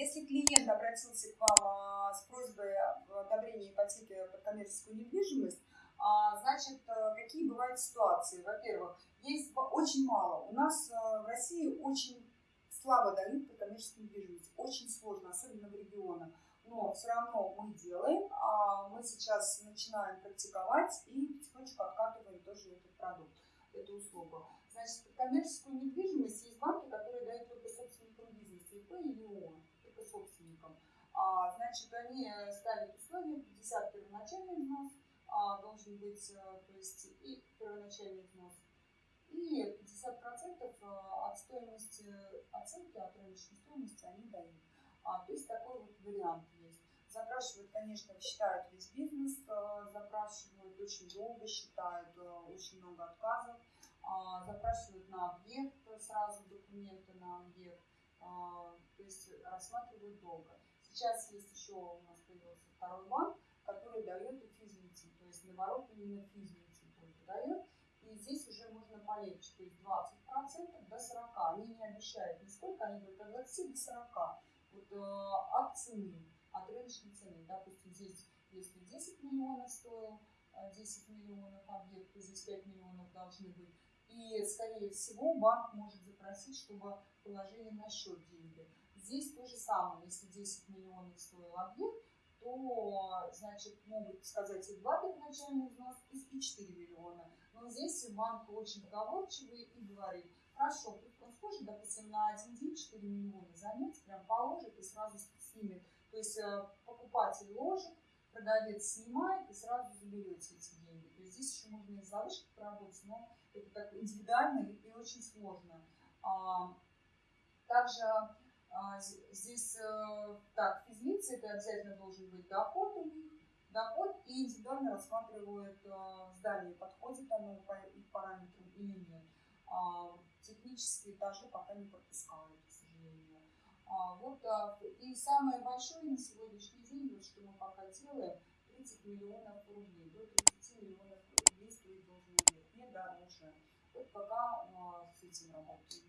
Если клиент обратился к вам а, с просьбой об одобрении ипотеки под коммерческую недвижимость, а, значит, э, какие бывают ситуации? Во-первых, есть очень мало. У нас э, в России очень слабо дают под коммерческую недвижимость. Очень сложно, особенно в регионах. Но все равно мы делаем. А мы сейчас начинаем практиковать и потихонечку откатываем тоже этот продукт, эту услугу. Значит, под коммерческую недвижимость есть банки, которые дают только собственникам бизнеса, ИП или ООО, только собственникам. А, значит, они ставят условия, 50 первоначальный взнос, а, должен быть, э, то есть и первоначальный взнос, и 50% э, от стоимости оценки, от рыночной стоимости они дают. А, то есть такой вот вариант есть. Запрашивают, конечно, считают весь бизнес, э, запрашивают очень долго, считают очень много отказов, а, запрашивают на объект сразу документы на объект, а, то есть рассматривают долго. Сейчас есть еще у нас появился второй банк, который дает и физлицам, то есть наоборот именно физлицам только дает. И здесь уже можно полегче, то есть 20% до 40%. Они не обещают нисколько, они говорят от 20 до 40. Вот э, от цены, от рыночной цены. Допустим, здесь если 10 миллионов стоил, 10 э, миллионов объект, то здесь 5 миллионов должны быть. И, скорее всего, банк может запросить, чтобы положили на счет деньги. Здесь то же самое. Если 10 миллионов стоил объект, то, значит, могут сказать и два первоначальных взнос, и 4 миллиона. Но здесь банк очень договорчивый и говорит, хорошо, он сможет, допустим, на один день 4 миллиона занять, прям положит и сразу снимет. То есть э, покупатель ложит, продавец снимает и сразу заберете эти деньги. То есть здесь еще можно и залышки поработать, но это так индивидуально и очень сложно. А, также здесь э, так, физлицы, это обязательно должен быть доход у них, доход и индивидуально рассматривают э, здание, подходит оно по их параметрам или нет. А, технические этажи пока не пропускают, к сожалению. Вот, и самое большое на сегодняшний день, вот что мы пока делаем, 30 миллионов рублей, до 30 миллионов рублей стоит должен объект, не дороже. Вот пока с этим работаем.